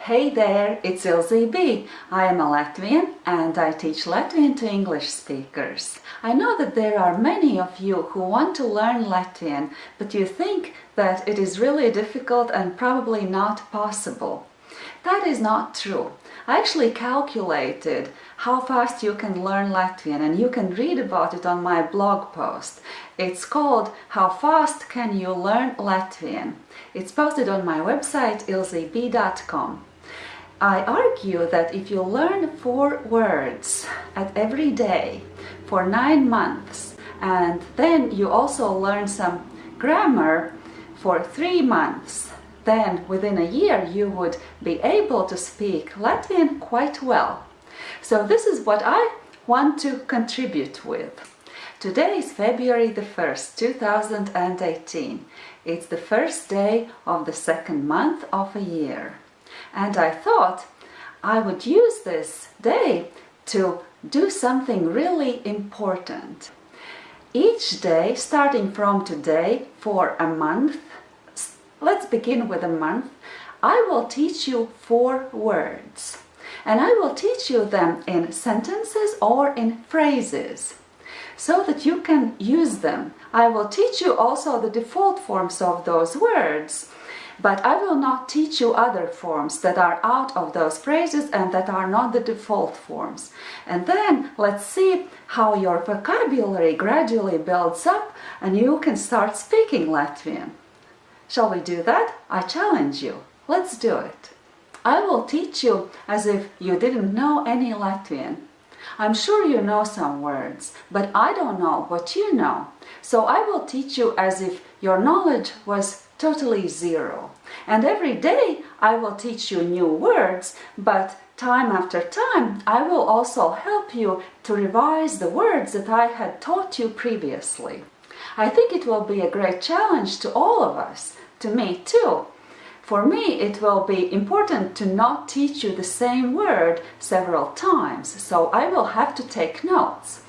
Hey there, it's Ilze B. I am a Latvian and I teach Latvian to English speakers. I know that there are many of you who want to learn Latvian, but you think that it is really difficult and probably not possible. That is not true. I actually calculated how fast you can learn Latvian and you can read about it on my blog post. It's called How Fast Can You Learn Latvian? It's posted on my website ilzeb.com. I argue that if you learn four words at every day for nine months and then you also learn some grammar for three months then within a year you would be able to speak Latvian quite well. So this is what I want to contribute with. Today is February the 1st, 2018. It's the first day of the second month of a year. And I thought I would use this day to do something really important. Each day, starting from today for a month, let's begin with a month, I will teach you four words. And I will teach you them in sentences or in phrases so that you can use them. I will teach you also the default forms of those words but I will not teach you other forms that are out of those phrases and that are not the default forms. And then let's see how your vocabulary gradually builds up and you can start speaking Latvian. Shall we do that? I challenge you. Let's do it. I will teach you as if you didn't know any Latvian. I'm sure you know some words, but I don't know what you know. So I will teach you as if your knowledge was totally zero. And every day I will teach you new words, but time after time I will also help you to revise the words that I had taught you previously. I think it will be a great challenge to all of us, to me too. For me, it will be important to not teach you the same word several times, so I will have to take notes.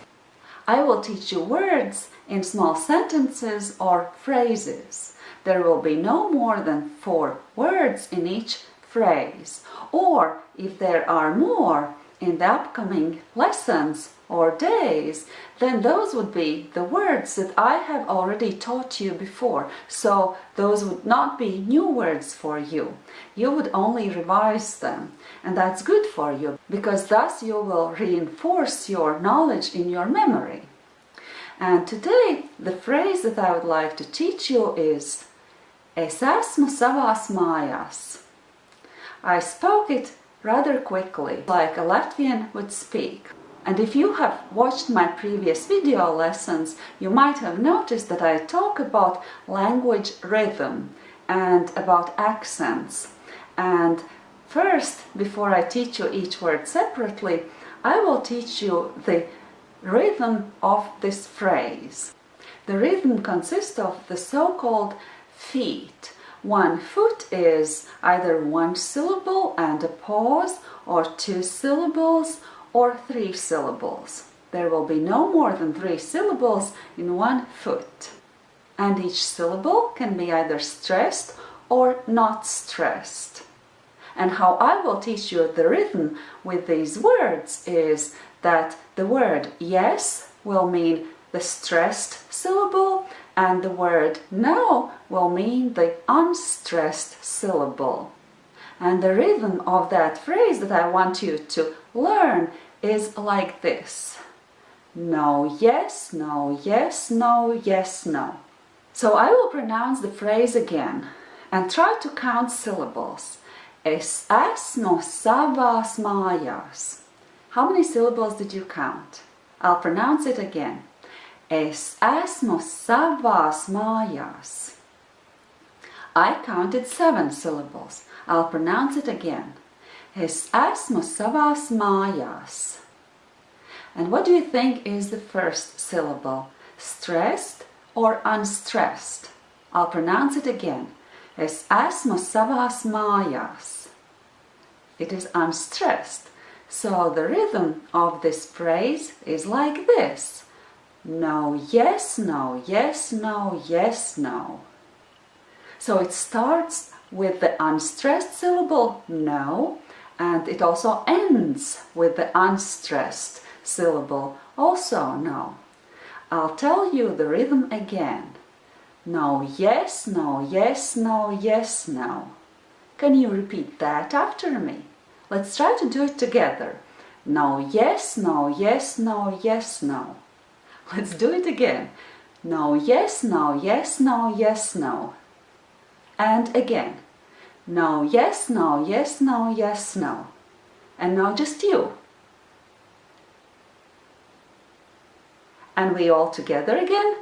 I will teach you words in small sentences or phrases. There will be no more than four words in each phrase. Or if there are more in the upcoming lessons, or days, then those would be the words that I have already taught you before. So those would not be new words for you. You would only revise them. And that's good for you, because thus you will reinforce your knowledge in your memory. And today, the phrase that I would like to teach you is Es esmu savās mājās. I spoke it rather quickly, like a Latvian would speak. And if you have watched my previous video lessons, you might have noticed that I talk about language rhythm and about accents. And first, before I teach you each word separately, I will teach you the rhythm of this phrase. The rhythm consists of the so-called feet. One foot is either one syllable and a pause, or two syllables, or three syllables. There will be no more than three syllables in one foot. And each syllable can be either stressed or not stressed. And how I will teach you the rhythm with these words is that the word yes will mean the stressed syllable and the word no will mean the unstressed syllable. And the rhythm of that phrase that I want you to learn is like this. No, yes, no, yes, no, yes, no. So I will pronounce the phrase again and try to count syllables. Es esmu savās mājās. How many syllables did you count? I'll pronounce it again. Es esmu savās mājās. I counted seven syllables. I'll pronounce it again. Es esmu savās mājās. And what do you think is the first syllable? Stressed or unstressed? I'll pronounce it again. Es esmu savās mājās. It is unstressed. So the rhythm of this phrase is like this. No, yes, no, yes, no, yes, no. So it starts with the unstressed syllable no and it also ends with the unstressed syllable also no. I'll tell you the rhythm again. No, yes, no, yes, no, yes, no. Can you repeat that after me? Let's try to do it together. No, yes, no, yes, no, yes, no. Let's do it again. No, yes, no, yes, no, yes, no. And again. No, yes, no, yes, no, yes, no. And now just you. And we all together again.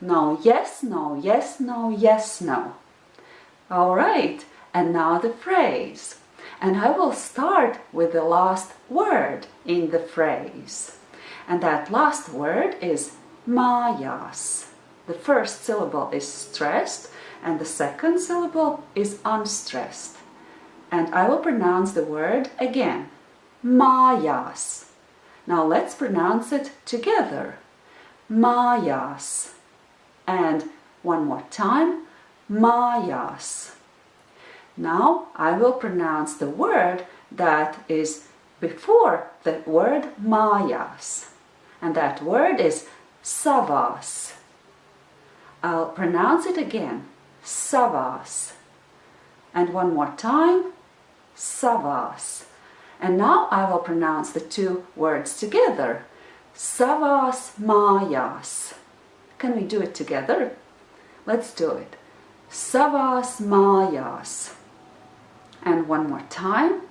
No, yes, no, yes, no, yes, no. All right, and now the phrase. And I will start with the last word in the phrase. And that last word is mājās. The first syllable is stressed and the second syllable is unstressed. And I will pronounce the word again. Mājās. Now let's pronounce it together. Mājās. And one more time. Mājās. Now I will pronounce the word that is before the word mājās. And that word is savās. I'll pronounce it again, savās. And one more time, savās. And now I will pronounce the two words together, savās mājās. Can we do it together? Let's do it. Savās mājās. And one more time,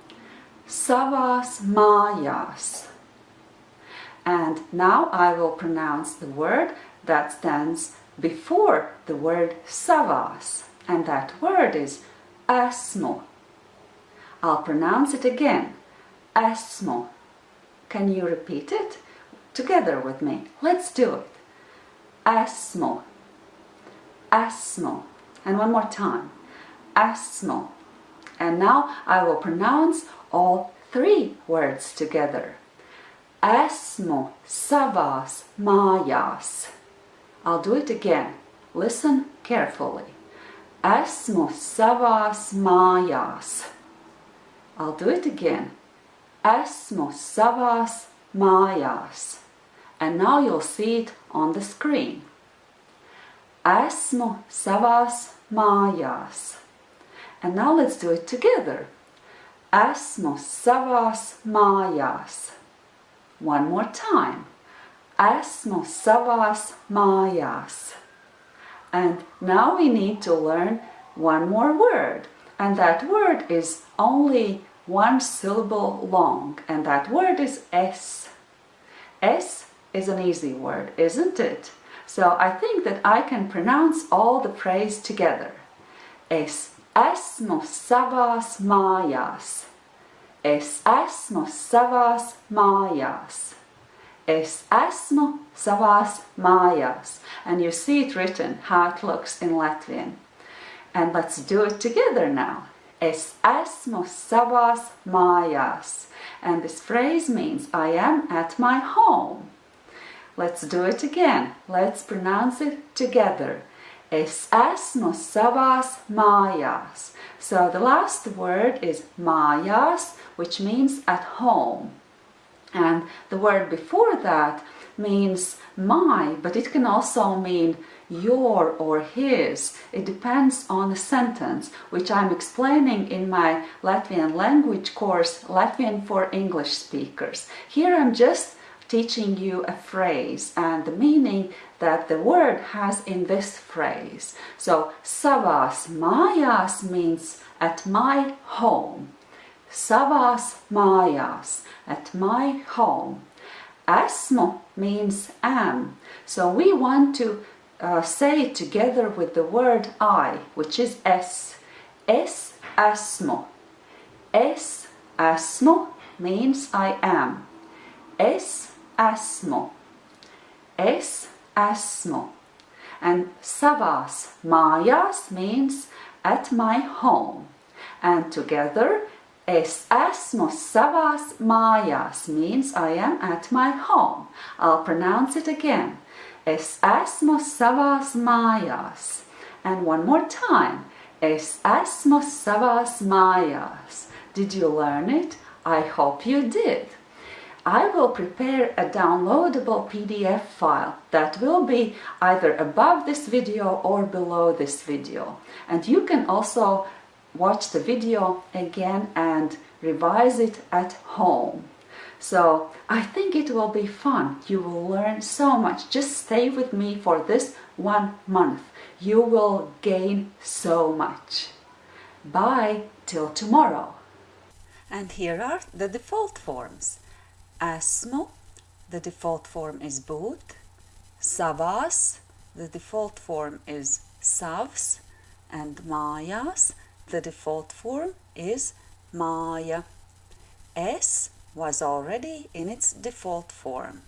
savās mājās. And now I will pronounce the word that stands before the word savās. And that word is esmu. I'll pronounce it again. Esmu. Can you repeat it? Together with me. Let's do it. Esmu. Esmu. And one more time. Esmu. And now I will pronounce all three words together. Esmu savās mājās. I'll do it again. Listen carefully. Esmu savās mājās. I'll do it again. Esmu savās mājās. And now you'll see it on the screen. Esmu savās mājās. And now let's do it together. Esmu savās mājās. One more time. Esmu savās mājās. And now we need to learn one more word. And that word is only one syllable long. And that word is es. Es is an easy word, isn't it? So I think that I can pronounce all the phrase together. Es esmu savās mājās. Es esmu savās mājās. Es esmu savās mājās. And you see it written, how it looks in Latvian. And let's do it together now. Es esmu savās mājās. And this phrase means I am at my home. Let's do it again. Let's pronounce it together. Es esmu savās mājās. So the last word is mājās, which means at home. And the word before that means my, but it can also mean your or his. It depends on the sentence, which I'm explaining in my Latvian language course, Latvian for English speakers. Here I'm just teaching you a phrase and the meaning that the word has in this phrase. So, savās mājās means at my home. Savās mājās, at my home. Esmu means am. So we want to uh, say it together with the word I, which is es. Es esmu. Es esmu means I am. Es esmu. Es esmu. And savās mājās means at my home. And together, es esmu savās mājās means I am at my home. I'll pronounce it again. Es esmu savās mājās. And one more time. Es esmu savās mājās. Did you learn it? I hope you did. I will prepare a downloadable PDF file that will be either above this video or below this video. And you can also watch the video again and revise it at home. So I think it will be fun. You will learn so much. Just stay with me for this one month. You will gain so much. Bye till tomorrow. And here are the default forms. Esmu, the default form is būt. Savās, the default form is savs. And mājās, the default form is māja. Es was already in its default form.